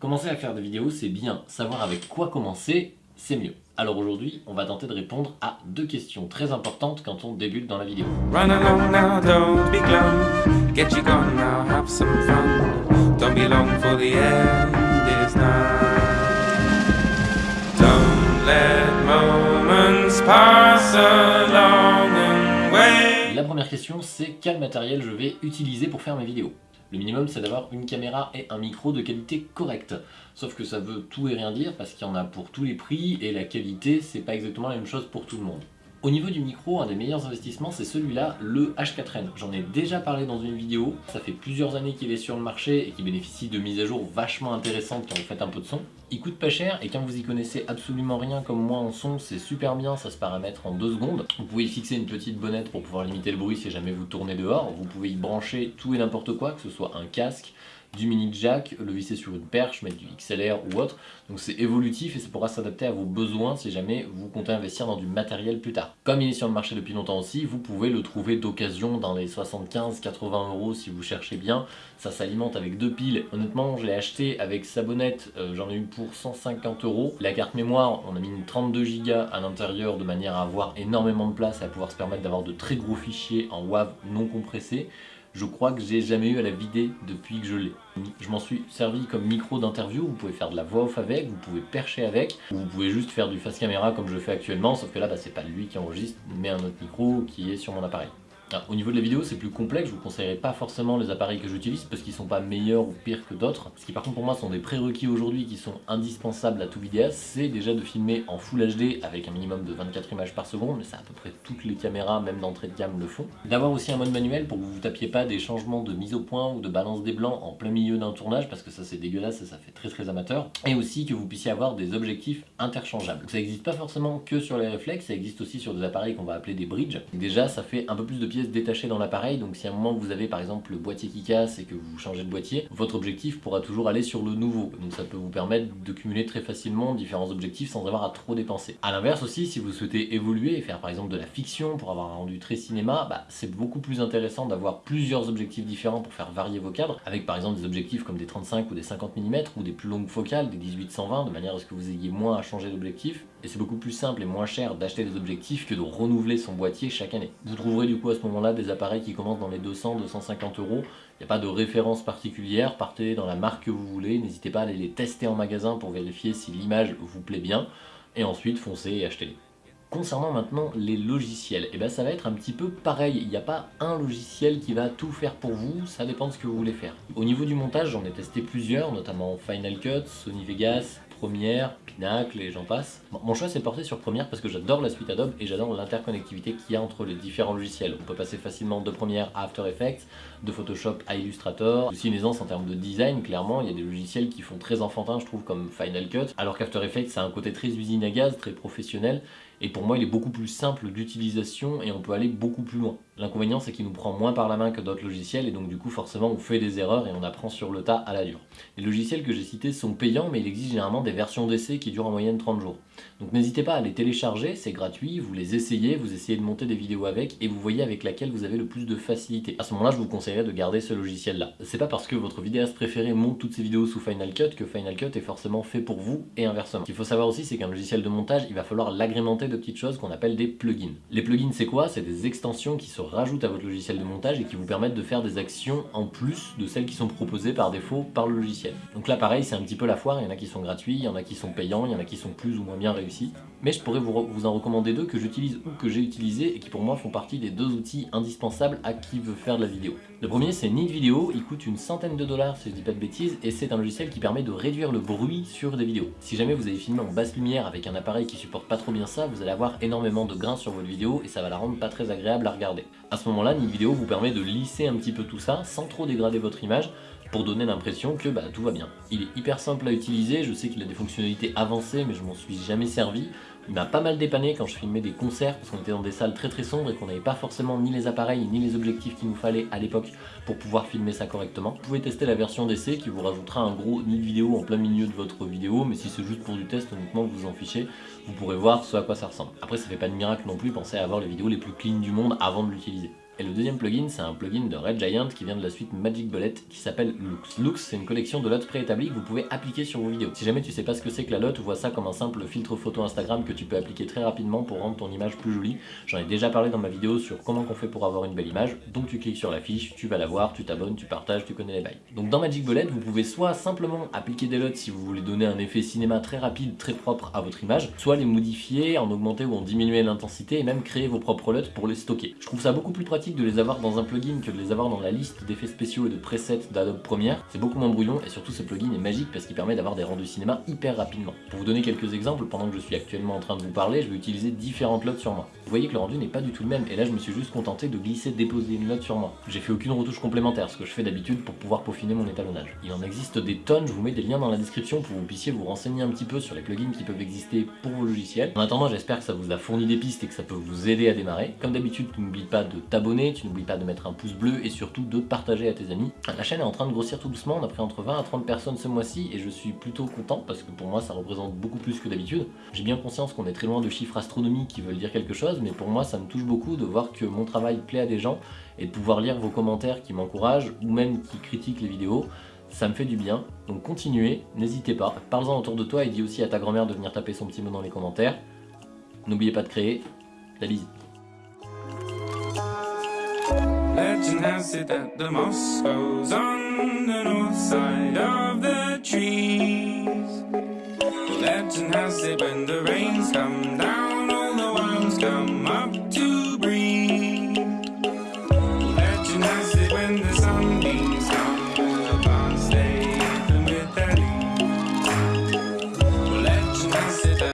Commencer à faire des vidéos, c'est bien. Savoir avec quoi commencer, c'est mieux. Alors aujourd'hui, on va tenter de répondre à deux questions très importantes quand on débute dans la vidéo. Run along now, don't be glum. Get you gone now, have some fun. Don't be long for the end is nigh. Don't let moments pass along and wait. La première question, c'est quel matériel je vais utiliser pour faire mes vidéos? Le minimum, c'est d'avoir une caméra et un micro de qualité correcte. Sauf que ça veut tout et rien dire parce qu'il y en a pour tous les prix et la qualité, c'est pas exactement la même chose pour tout le monde. Au niveau du micro, un des meilleurs investissements, c'est celui-là, le H4n. J'en ai déjà parlé dans une vidéo, ça fait plusieurs années qu'il est sur le marché et qu'il bénéficie de mises à jour vachement intéressantes quand vous faites un peu de son. Il coûte pas cher et quand vous y connaissez absolument rien comme moi en son, c'est super bien, ça se paramètre en deux secondes. Vous pouvez y fixer une petite bonnette pour pouvoir limiter le bruit si jamais vous tournez dehors. Vous pouvez y brancher tout et n'importe quoi, que ce soit un casque, du mini jack, le visser sur une perche, mettre du XLR ou autre. Donc c'est évolutif et ça pourra s'adapter à vos besoins si jamais vous comptez investir dans du matériel plus tard. Comme il est sur le marché depuis longtemps aussi, vous pouvez le trouver d'occasion dans les 75-80 euros si vous cherchez bien. Ça s'alimente avec deux piles. Honnêtement, je l'ai acheté avec sa bonnette, euh, j'en ai eu pour 150 euros. La carte mémoire, on a mis une 32 Go à l'intérieur de manière à avoir énormément de place et à pouvoir se permettre d'avoir de très gros fichiers en WAV non compressés je crois que j'ai jamais eu à la vider depuis que je l'ai. Je m'en suis servi comme micro d'interview, vous pouvez faire de la voix off avec, vous pouvez percher avec, ou vous pouvez juste faire du face caméra comme je fais actuellement, sauf que là bah, c'est pas lui qui enregistre, mais un autre micro qui est sur mon appareil au niveau de la vidéo, c'est plus complexe, je vous conseillerais pas forcément les appareils que j'utilise parce qu'ils sont pas meilleurs ou pires que d'autres. Ce qui par contre pour moi sont des prérequis aujourd'hui qui sont indispensables à tout vidéaste, c'est déjà de filmer en Full HD avec un minimum de 24 images par seconde, mais ça à peu près toutes les caméras, même d'entrée de gamme, le font. D'avoir aussi un mode manuel pour que vous vous tapiez pas des changements de mise au point ou de balance des blancs en plein milieu d'un tournage parce que ça c'est dégueulasse et ça fait très très amateur. Et aussi que vous puissiez avoir des objectifs interchangeables. ça n'existe pas forcément que sur les réflexes, ça existe aussi sur des appareils qu'on va appeler des bridges. Déjà ça fait un peu plus de pièces dans l'appareil, donc si à un moment vous avez par exemple le boîtier qui casse et que vous changez de boîtier, votre objectif pourra toujours aller sur le nouveau, donc ça peut vous permettre de cumuler très facilement différents objectifs sans avoir à trop dépenser. A l'inverse aussi, si vous souhaitez évoluer et faire par exemple de la fiction pour avoir un rendu très cinéma, bah, c'est beaucoup plus intéressant d'avoir plusieurs objectifs différents pour faire varier vos cadres, avec par exemple des objectifs comme des 35 ou des 50 mm ou des plus longues focales, des 18-120, de manière à ce que vous ayez moins à changer d'objectif, et c'est beaucoup plus simple et moins cher d'acheter des objectifs que de renouveler son boîtier chaque année. Vous trouverez du coup à ce moment-là des appareils qui commencent dans les 200-250 euros. Il n'y a pas de référence particulière, partez dans la marque que vous voulez, n'hésitez pas à aller les tester en magasin pour vérifier si l'image vous plaît bien, et ensuite foncez et achetez-les. Concernant maintenant les logiciels, et eh ben ça va être un petit peu pareil, il n'y a pas un logiciel qui va tout faire pour vous, ça dépend de ce que vous voulez faire. Au niveau du montage, j'en ai testé plusieurs, notamment Final Cut, Sony Vegas, Premiere, Pinacle et j'en passe. mon choix s'est porté sur Premiere parce que j'adore la suite Adobe et j'adore l'interconnectivité qu'il y a entre les différents logiciels. On peut passer facilement de Premiere à After Effects, de Photoshop à Illustrator. Aussi une aisance en termes de design, clairement, il y a des logiciels qui font très enfantin, je trouve, comme Final Cut, alors qu'After Effects a un côté très usine à gaz, très professionnel, et pour moi il est beaucoup plus simple d'utilisation et on peut aller beaucoup plus loin. L'inconvénient c'est qu'il nous prend moins par la main que d'autres logiciels et donc du coup forcément on fait des erreurs et on apprend sur le tas à la dure. Les logiciels que j'ai cités sont payants mais il existe généralement des versions d'essai qui durent en moyenne 30 jours. Donc n'hésitez pas à les télécharger, c'est gratuit, vous les essayez, vous essayez de monter des vidéos avec et vous voyez avec laquelle vous avez le plus de facilité. À ce moment-là je vous conseillerais de garder ce logiciel là. C'est pas parce que votre vidéaste préféré monte toutes ses vidéos sous Final Cut que Final Cut est forcément fait pour vous et inversement. Ce qu'il faut savoir aussi c'est qu'un logiciel de montage il va falloir l'agrémenter de petites choses qu'on appelle des plugins. Les plugins c'est quoi? C'est des extensions qui se rajoutent à votre logiciel de montage et qui vous permettent de faire des actions en plus de celles qui sont proposées par défaut par le logiciel. Donc là pareil c'est un petit peu la foire, il y en a qui sont gratuits, il y en a qui sont payants, il y en a qui sont plus ou moins bien réussis. Mais je pourrais vous, vous en recommander deux que j'utilise ou que j'ai utilisé et qui pour moi font partie des deux outils indispensables à qui veut faire de la vidéo. Le premier c'est Neat Video, il coûte une centaine de dollars si je dis pas de bêtises et c'est un logiciel qui permet de réduire le bruit sur des vidéos. Si jamais vous avez filmé en basse lumière avec un appareil qui supporte pas trop bien ça, vous allez avoir énormément de grains sur votre vidéo et ça va la rendre pas très agréable à regarder. À ce moment-là, Neat Video vous permet de lisser un petit peu tout ça sans trop dégrader votre image pour donner l'impression que bah, tout va bien. Il est hyper simple à utiliser, je sais qu'il a des fonctionnalités avancées mais je m'en suis jamais servi. Il m'a pas mal dépanné quand je filmais des concerts parce qu'on était dans des salles très très sombres et qu'on n'avait pas forcément ni les appareils ni les objectifs qu'il nous fallait à l'époque pour pouvoir filmer ça correctement. Vous pouvez tester la version d'essai qui vous rajoutera un gros nid vidéo en plein milieu de votre vidéo mais si c'est juste pour du test honnêtement vous en fichez, vous pourrez voir ce à quoi ça ressemble. Après ça fait pas de miracle non plus, pensez à avoir les vidéos les plus clean du monde avant de l'utiliser. Et le deuxième plugin, c'est un plugin de Red Giant qui vient de la suite Magic Bullet qui s'appelle Lux. Lux, c'est une collection de LUTs préétablis que vous pouvez appliquer sur vos vidéos. Si jamais tu sais pas ce que c'est que la LUT, vois ça comme un simple filtre photo Instagram que tu peux appliquer très rapidement pour rendre ton image plus jolie. J'en ai déjà parlé dans ma vidéo sur comment on fait pour avoir une belle image. Donc tu cliques sur la fiche, tu vas la voir, tu t'abonnes, tu partages, tu connais les bails. Donc dans Magic Bullet, vous pouvez soit simplement appliquer des LUTs si vous voulez donner un effet cinéma très rapide, très propre à votre image, soit les modifier, en augmenter ou en diminuer l'intensité et même créer vos propres LUTs pour les stocker. Je trouve ça beaucoup plus pratique de les avoir dans un plugin que de les avoir dans la liste d'effets spéciaux et de presets d'Adobe Premiere. C'est beaucoup moins brouillon et surtout ce plugin est magique parce qu'il permet d'avoir des rendus cinéma hyper rapidement. Pour vous donner quelques exemples, pendant que je suis actuellement en train de vous parler, je vais utiliser différentes LUTs sur moi. Vous voyez que le rendu n'est pas du tout le même et là je me suis juste contenté de glisser, déposer une LUT sur moi. J'ai fait aucune retouche complémentaire, ce que je fais d'habitude pour pouvoir peaufiner mon étalonnage. Il en existe des tonnes, je vous mets des liens dans la description pour que vous puissiez vous renseigner un petit peu sur les plugins qui peuvent exister pour vos logiciels. En attendant, j'espère que ça vous a fourni des pistes et que ça peut vous aider à démarrer. Comme d'habitude, tu n'oublies pas de t'abonner, tu n'oublies pas de mettre un pouce bleu et surtout de partager à tes amis. La chaîne est en train de grossir tout doucement, on a pris entre 20 à 30 personnes ce mois-ci et je suis plutôt content parce que pour moi ça représente beaucoup plus que d'habitude. J'ai bien conscience qu'on est très loin de chiffres astronomiques qui veulent dire quelque chose, mais pour moi ça me touche beaucoup de voir que mon travail plaît à des gens et de pouvoir lire vos commentaires qui m'encouragent ou même qui critiquent les vidéos ça me fait du bien, donc continuez, n'hésitez pas, parle-en autour de toi et dis aussi à ta grand-mère de venir taper son petit mot dans les commentaires. N'oubliez pas de créer la visite. Legend has it that the moss grows on the north side of the trees. Legend has it when the rains come down, all the worms come